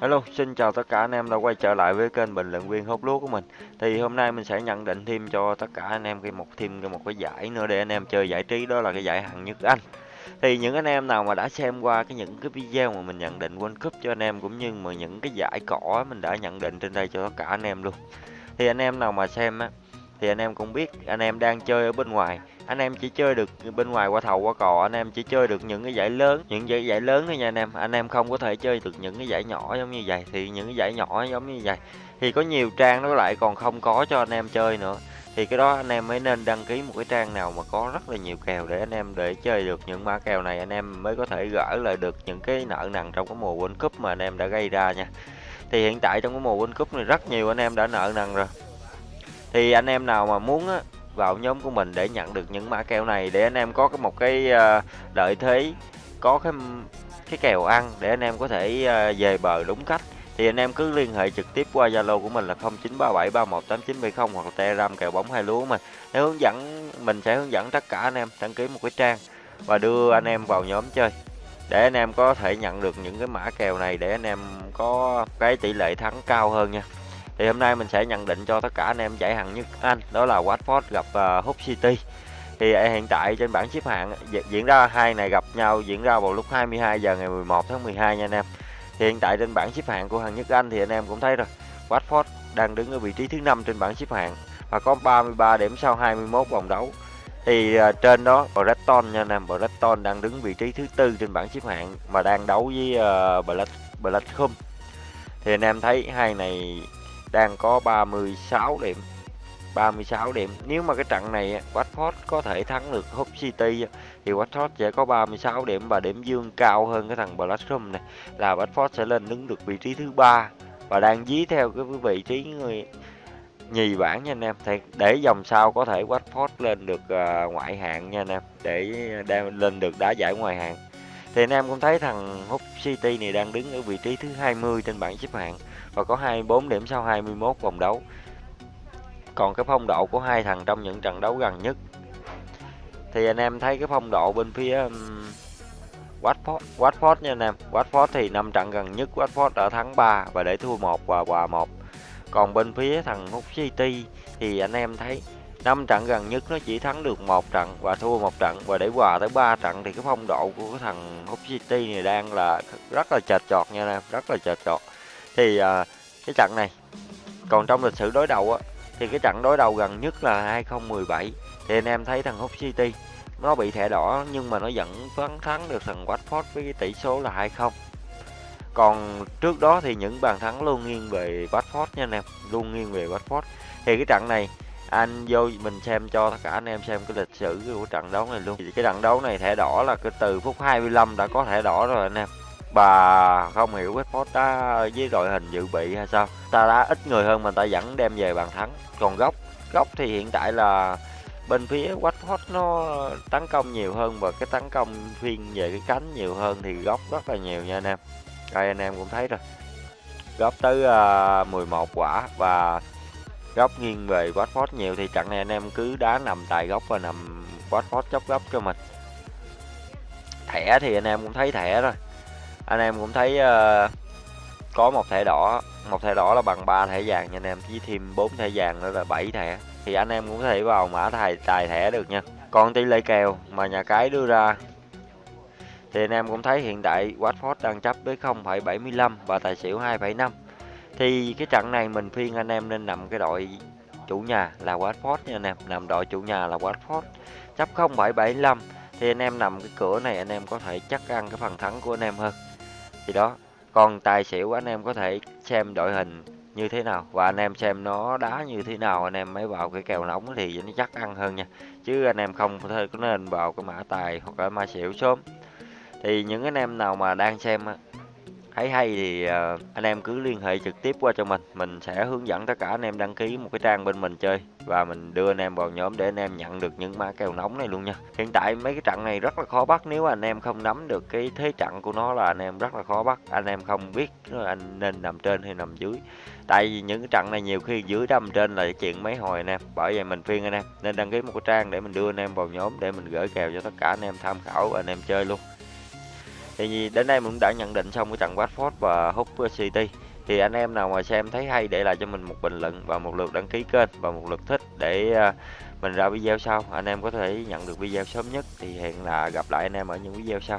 Dạ. Hello, xin chào tất cả anh em đã quay trở lại với kênh bình luận viên hút lúa của mình. Thì hôm nay mình sẽ nhận định thêm cho tất cả anh em cái một thêm cái một cái giải nữa để anh em chơi giải trí đó là cái giải hạng nhất Anh. Thì những anh em nào mà đã xem qua cái những cái video mà mình nhận định World Cup cho anh em cũng như mà những cái giải cỏ mình đã nhận định trên đây cho tất cả anh em luôn. Thì anh em nào mà xem á thì anh em cũng biết anh em đang chơi ở bên ngoài anh em chỉ chơi được bên ngoài qua thầu qua cò anh em chỉ chơi được những cái giải lớn những giải giải lớn thôi nha anh em. Anh em không có thể chơi được những cái giải nhỏ giống như vậy. Thì những cái giải nhỏ giống như vậy thì có nhiều trang nó lại còn không có cho anh em chơi nữa. Thì cái đó anh em mới nên đăng ký một cái trang nào mà có rất là nhiều kèo để anh em để chơi được những mã kèo này anh em mới có thể gỡ lại được những cái nợ nần trong cái mùa World Cup mà anh em đã gây ra nha. Thì hiện tại trong cái mùa World Cup này rất nhiều anh em đã nợ nần rồi. Thì anh em nào mà muốn á, vào nhóm của mình để nhận được những mã kèo này, để anh em có một cái ờ, lợi thế, có cái cái kèo ăn để anh em có thể ờ, về bờ đúng cách. Thì anh em cứ liên hệ trực tiếp qua Zalo của mình là 0937318970 hoặc là Telegram kèo bóng hai lúa mà để hướng dẫn, mình sẽ hướng dẫn tất cả anh em đăng ký một cái trang và đưa anh em vào nhóm chơi. Để anh em có thể nhận được những cái mã kèo này để anh em có cái tỷ lệ thắng cao hơn nha thì hôm nay mình sẽ nhận định cho tất cả anh em giải hạng nhất Anh đó là Watford gặp ờ, uh, Hull City. Thì ờ, hiện tại trên bảng xếp hạng diễn ra hai này gặp nhau diễn ra vào lúc 22 giờ ngày 11 tháng 12 nha anh em. Thì hiện tại trên bảng xếp hạng của hạng nhất Anh thì anh em cũng thấy rồi Watford đang đứng ở vị trí thứ năm trên bảng xếp hạng và có 33 điểm sau 21 vòng đấu. Thì uh, trên đó Brighton nha anh em Brighton đang đứng vị trí thứ tư trên bảng xếp hạng mà đang đấu với uh, Black Blackcomb. Thì anh em thấy hai này đang có 36 điểm. 36 điểm. Nếu mà cái trận này Watford có thể thắng được Hull City thì Watford sẽ có 36 điểm và điểm dương cao hơn cái thằng Blackstrom này, là Watford sẽ lên đứng được vị trí thứ ba. Và đang dí theo cái vị trí người nhì bảng nha anh em. Thì để dòng sau có thể Watford lên được à, ngoại hạng nha anh em, để à, lên được đá giải ngoại hạng. Thì anh em cũng thấy thằng Hull City này đang đứng ở vị trí thứ 20 trên bảng xếp hạng và có 24 điểm sau 21 vòng đấu. Còn cái phong độ của hai thằng trong những trận đấu gần nhất thì anh em thấy cái phong độ bên phía um, Watford, Watford nha anh em. Watford thì năm trận gần nhất Watford đã thắng 3 và để thua 1 và hòa 1. Còn bên phía thằng Hull City thì anh em thấy năm trận gần nhất nó chỉ thắng được một trận và thua một trận và để hòa tới 3 trận thì cái phong độ của cái thằng Hull City này đang là rất là chật chọt nha anh em, rất là chật chọt. Thì à, cái trận này còn trong lịch sử đối đầu á thì cái trận đối đầu gần nhất là 2017 thì anh em thấy thằng Hull City nó bị thẻ đỏ nhưng mà nó vẫn vẫn thắng được thằng Watford với cái tỷ số là 2-0 còn trước đó thì những bàn thắng luôn nghiêng về Watford nha anh em luôn nghiêng về Watford. Thì cái trận này anh vô mình xem cho tất cả anh em xem cái lịch sử của trận đấu này luôn. Thì cái trận đấu này thẻ đỏ là cái từ phút 25 đã có thẻ đỏ rồi anh em. Bà không hiểu Watford đá với đội hình dự bị hay sao. Ta đã ít người hơn mà ta vẫn đem về bàn thắng. Còn góc góc thì hiện tại là bên phía Watford nó tấn công nhiều hơn và cái tấn công phiên về cái cánh nhiều hơn thì góc rất là nhiều nha anh em. Đây anh em cũng thấy rồi. Góc tới à, uh, 11 quả và góc nghiêng về Watford nhiều thì trận này anh em cứ đá nằm tại góc và nằm Watford chóc góc cho mình. Thẻ thì anh em cũng thấy thẻ rồi anh em cũng thấy uh, có một thẻ đỏ một thẻ đỏ là bằng 3 thẻ vàng nha anh em với thêm 4 thẻ vàng nữa là 7 thẻ. Thì anh em cũng có thể vào mã tài tài thẻ được nha. Còn tỷ lệ kèo mà nhà cái đưa ra thì anh em cũng thấy hiện tại Watford đang chấp với 0,75 và tài xỉu 2,5 thì cái trận này mình phiên anh em nên nằm cái đội chủ nhà là Watford nha anh em. Nằm đội chủ nhà là Watford. Chấp 0775 thì anh em nằm cái cửa này anh em có thể chắc ăn cái phần thắng của anh em hơn. Thì đó, còn tài xỉu anh em có thể xem đội hình như thế nào và anh em xem nó đá như thế nào, anh em mới vào cái kèo nóng thì nó chắc ăn hơn nha. Chứ anh em không có nên vào cái mã tài hoặc là mã xỉu sớm. Thì những anh em nào mà đang xem thấy hay thì anh em cứ liên hệ trực tiếp qua cho mình mình sẽ hướng dẫn tất cả anh em đăng ký một cái trang bên mình chơi và mình đưa anh em vào nhóm để anh em nhận được những mã kèo nóng này luôn nha hiện tại mấy cái trận này rất là khó bắt nếu anh em không nắm được cái thế trận của nó là anh em rất là khó bắt anh em không biết anh nên nằm trên hay nằm dưới tại vì những cái trận này nhiều khi dưới đâm trên là chuyện mấy hồi anh em bởi vậy mình khuyên anh em nên đăng ký một cái trang để mình đưa anh em vào nhóm để mình gửi kèo cho tất cả anh em tham khảo và anh em chơi luôn thì đến đây mình cũng đã nhận định xong cái trận Watford và Hull City. Thì anh em nào mà xem thấy hay để lại cho mình một bình luận và một lượt đăng ký kênh và một lượt thích để à, mình ra video sau. Anh em có thể nhận được video sớm nhất thì hẹn là gặp lại anh em ở những video sau.